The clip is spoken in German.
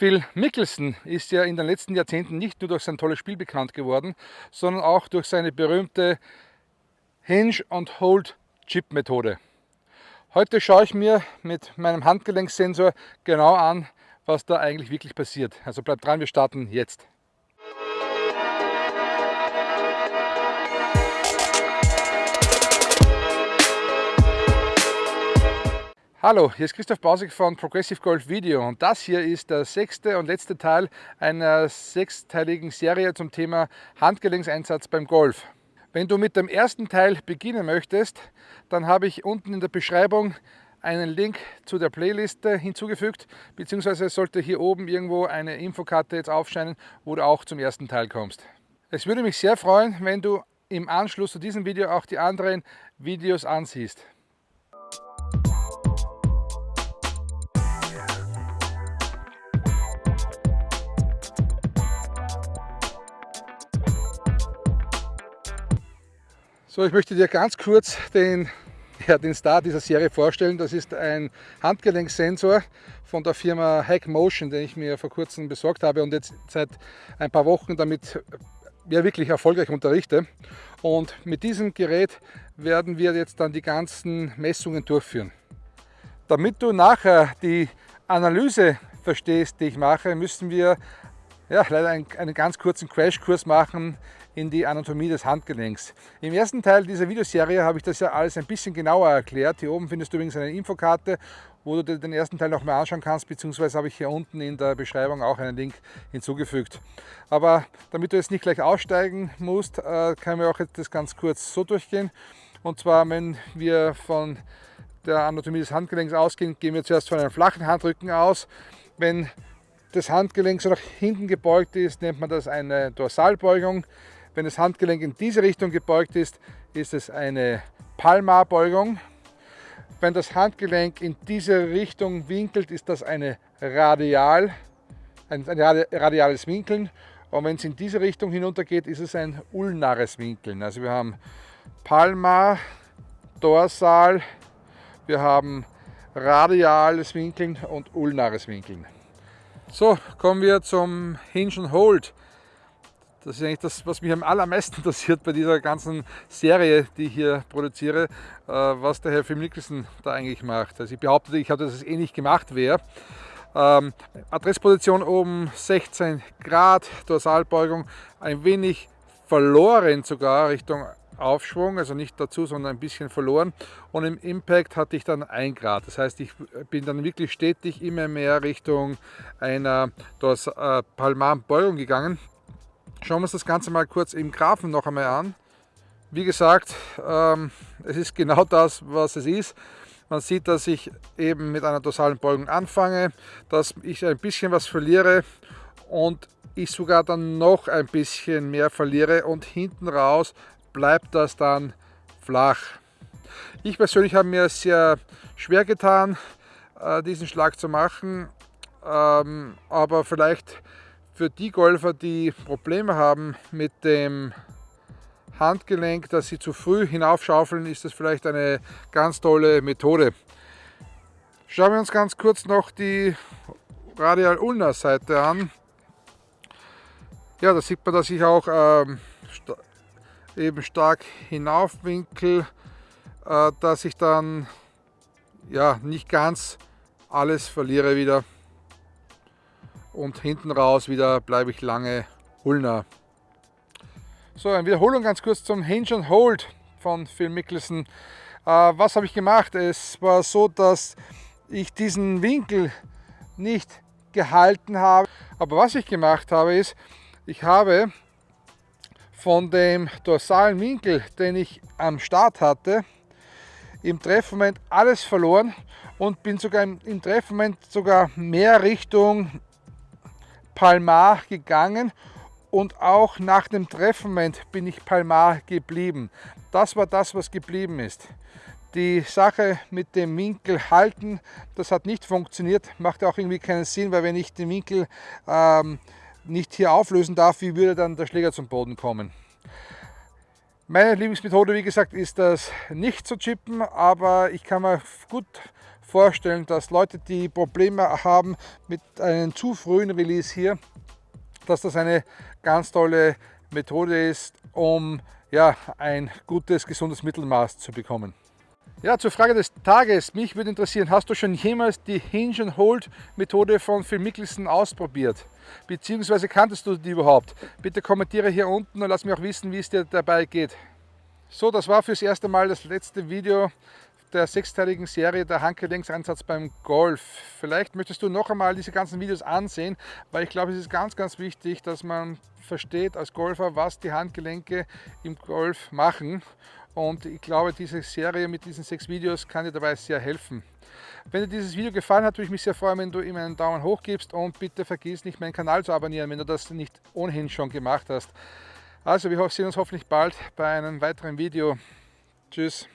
Phil Mickelson ist ja in den letzten Jahrzehnten nicht nur durch sein tolles Spiel bekannt geworden, sondern auch durch seine berühmte Hinge and Hold Chip Methode. Heute schaue ich mir mit meinem Handgelenksensor genau an, was da eigentlich wirklich passiert. Also bleibt dran, wir starten jetzt. Hallo, hier ist Christoph Bausig von Progressive Golf Video und das hier ist der sechste und letzte Teil einer sechsteiligen Serie zum Thema Handgelenkseinsatz beim Golf. Wenn du mit dem ersten Teil beginnen möchtest, dann habe ich unten in der Beschreibung einen Link zu der Playliste hinzugefügt, beziehungsweise sollte hier oben irgendwo eine Infokarte jetzt aufscheinen, wo du auch zum ersten Teil kommst. Es würde mich sehr freuen, wenn du im Anschluss zu diesem Video auch die anderen Videos ansiehst. So, ich möchte dir ganz kurz den, ja, den Star dieser Serie vorstellen. Das ist ein Handgelenksensor von der Firma Hack Motion, den ich mir vor kurzem besorgt habe und jetzt seit ein paar Wochen damit ja, wirklich erfolgreich unterrichte. Und mit diesem Gerät werden wir jetzt dann die ganzen Messungen durchführen. Damit du nachher die Analyse verstehst, die ich mache, müssen wir ja, leider einen, einen ganz kurzen Crashkurs machen in die Anatomie des Handgelenks. Im ersten Teil dieser Videoserie habe ich das ja alles ein bisschen genauer erklärt. Hier oben findest du übrigens eine Infokarte, wo du dir den ersten Teil noch mal anschauen kannst, beziehungsweise habe ich hier unten in der Beschreibung auch einen Link hinzugefügt. Aber damit du jetzt nicht gleich aussteigen musst, äh, können wir auch jetzt das ganz kurz so durchgehen. Und zwar, wenn wir von der Anatomie des Handgelenks ausgehen, gehen wir zuerst von einem flachen Handrücken aus. Wenn das Handgelenk so nach hinten gebeugt ist, nennt man das eine Dorsalbeugung. Wenn das Handgelenk in diese Richtung gebeugt ist, ist es eine Palmarbeugung. Wenn das Handgelenk in diese Richtung winkelt, ist das eine Radial, ein, ein radiales Winkeln. Und wenn es in diese Richtung hinuntergeht, ist es ein ulnares Winkeln. Also wir haben Palmar, Dorsal, wir haben radiales Winkeln und ulnares Winkeln. So, kommen wir zum Hinge and Hold. Das ist eigentlich das, was mich am allermeisten interessiert bei dieser ganzen Serie, die ich hier produziere, äh, was der Herr Phil Nicholson da eigentlich macht. Also ich behaupte, ich hatte das eh nicht gemacht wäre. Ähm, Adressposition oben 16 Grad, Dorsalbeugung ein wenig verloren sogar Richtung Aufschwung, also nicht dazu, sondern ein bisschen verloren. Und im Impact hatte ich dann 1 Grad. Das heißt, ich bin dann wirklich stetig immer mehr Richtung einer äh, gegangen. Schauen wir uns das Ganze mal kurz im Graphen noch einmal an. Wie gesagt, ähm, es ist genau das, was es ist. Man sieht, dass ich eben mit einer dorsalen Beugung anfange, dass ich ein bisschen was verliere und ich sogar dann noch ein bisschen mehr verliere und hinten raus bleibt das dann flach. Ich persönlich habe mir sehr schwer getan, äh, diesen Schlag zu machen, ähm, aber vielleicht für die Golfer, die Probleme haben mit dem Handgelenk, dass sie zu früh hinaufschaufeln, ist das vielleicht eine ganz tolle Methode. Schauen wir uns ganz kurz noch die Radial Ulna Seite an. Ja, da sieht man, dass ich auch ähm, eben stark hinaufwinkel, äh, dass ich dann ja nicht ganz alles verliere wieder und hinten raus wieder bleibe ich lange Hullner. So, eine Wiederholung ganz kurz zum Hinge and Hold von Phil Mickelson. Äh, was habe ich gemacht? Es war so, dass ich diesen Winkel nicht gehalten habe. Aber was ich gemacht habe, ist, ich habe von dem dorsalen Winkel, den ich am Start hatte, im Treffmoment alles verloren und bin sogar im, im Treffmoment sogar mehr Richtung Palmar gegangen und auch nach dem Treffmoment bin ich Palmar geblieben. Das war das, was geblieben ist. Die Sache mit dem Winkel halten, das hat nicht funktioniert, macht auch irgendwie keinen Sinn, weil wenn ich den Winkel ähm, nicht hier auflösen darf, wie würde dann der Schläger zum Boden kommen? Meine Lieblingsmethode, wie gesagt, ist das nicht zu chippen, aber ich kann mir gut vorstellen, dass Leute, die Probleme haben mit einem zu frühen Release hier, dass das eine ganz tolle Methode ist, um ja, ein gutes, gesundes Mittelmaß zu bekommen. Ja, zur Frage des Tages. Mich würde interessieren, hast du schon jemals die Hinge and Hold Methode von Phil Mickelson ausprobiert? Beziehungsweise kanntest du die überhaupt? Bitte kommentiere hier unten und lass mich auch wissen, wie es dir dabei geht. So, das war fürs erste Mal das letzte Video der sechsteiligen Serie der Handgelenkseinsatz beim Golf. Vielleicht möchtest du noch einmal diese ganzen Videos ansehen, weil ich glaube, es ist ganz, ganz wichtig, dass man versteht als Golfer, was die Handgelenke im Golf machen und ich glaube, diese Serie mit diesen sechs Videos kann dir dabei sehr helfen. Wenn dir dieses Video gefallen hat, würde ich mich sehr freuen, wenn du ihm einen Daumen hoch gibst und bitte vergiss nicht, meinen Kanal zu abonnieren, wenn du das nicht ohnehin schon gemacht hast. Also wir sehen uns hoffentlich bald bei einem weiteren Video. Tschüss.